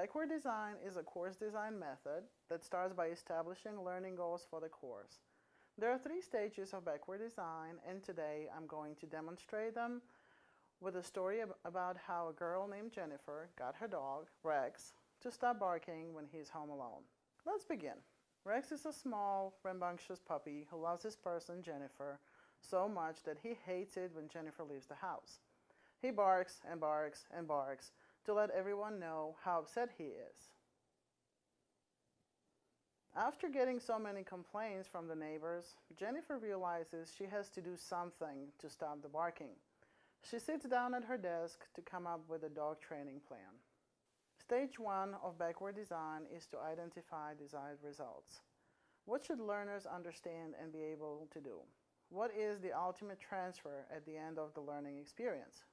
Backward design is a course design method that starts by establishing learning goals for the course. There are three stages of backward design and today I'm going to demonstrate them with a story about how a girl named Jennifer got her dog, Rex, to stop barking when he's home alone. Let's begin. Rex is a small, rambunctious puppy who loves his person, Jennifer, so much that he hates it when Jennifer leaves the house. He barks and barks and barks to let everyone know how upset he is. After getting so many complaints from the neighbors, Jennifer realizes she has to do something to stop the barking. She sits down at her desk to come up with a dog training plan. Stage one of backward design is to identify desired results. What should learners understand and be able to do? What is the ultimate transfer at the end of the learning experience?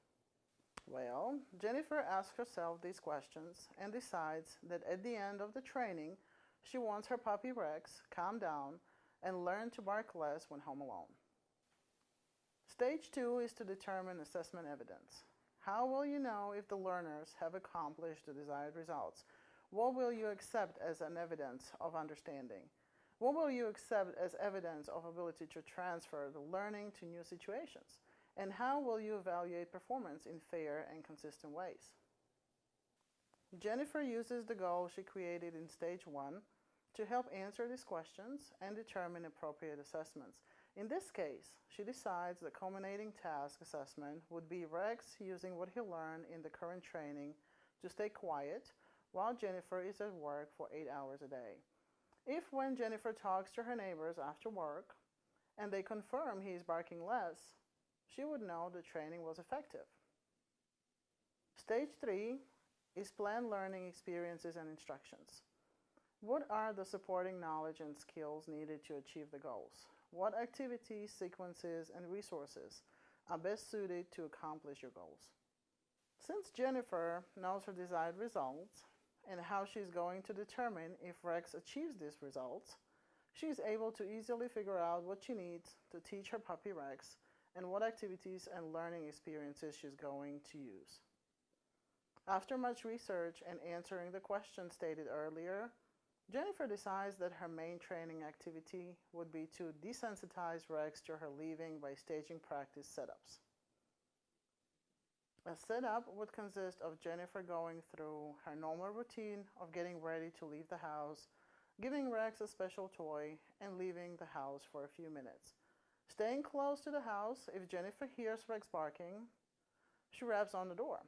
Well, Jennifer asks herself these questions and decides that at the end of the training, she wants her puppy Rex calm down and learn to bark less when home alone. Stage two is to determine assessment evidence. How will you know if the learners have accomplished the desired results? What will you accept as an evidence of understanding? What will you accept as evidence of ability to transfer the learning to new situations? And how will you evaluate performance in fair and consistent ways? Jennifer uses the goal she created in stage one to help answer these questions and determine appropriate assessments. In this case, she decides the culminating task assessment would be Rex using what he learned in the current training to stay quiet while Jennifer is at work for eight hours a day. If when Jennifer talks to her neighbors after work and they confirm he is barking less, she would know the training was effective. Stage three is planned learning experiences and instructions. What are the supporting knowledge and skills needed to achieve the goals? What activities, sequences, and resources are best suited to accomplish your goals? Since Jennifer knows her desired results and how she's going to determine if Rex achieves these results, she is able to easily figure out what she needs to teach her puppy Rex and what activities and learning experiences she's going to use. After much research and answering the question stated earlier, Jennifer decides that her main training activity would be to desensitize Rex to her leaving by staging practice setups. A setup would consist of Jennifer going through her normal routine of getting ready to leave the house, giving Rex a special toy, and leaving the house for a few minutes. Staying close to the house, if Jennifer hears Rex barking, she raps on the door.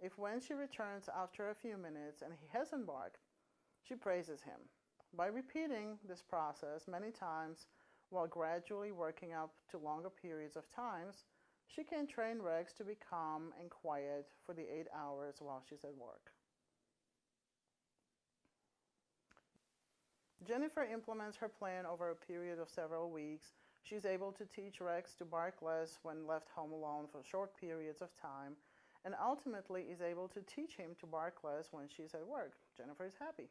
If when she returns after a few minutes and he hasn't barked, she praises him. By repeating this process many times while gradually working up to longer periods of times, she can train Rex to be calm and quiet for the eight hours while she's at work. Jennifer implements her plan over a period of several weeks She's able to teach Rex to bark less when left home alone for short periods of time and ultimately is able to teach him to bark less when she's at work. Jennifer is happy.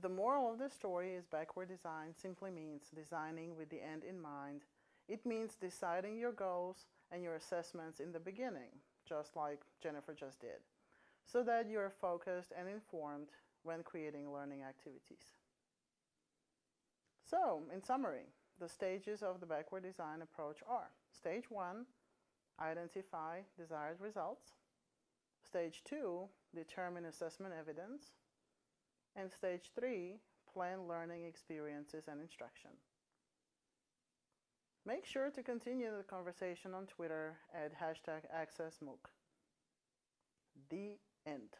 The moral of the story is backward design simply means designing with the end in mind. It means deciding your goals and your assessments in the beginning, just like Jennifer just did, so that you are focused and informed when creating learning activities. So, in summary, the stages of the backward design approach are stage one, identify desired results. Stage two, determine assessment evidence. And stage three, plan learning experiences and instruction. Make sure to continue the conversation on Twitter at hashtag AccessMOOC. The end.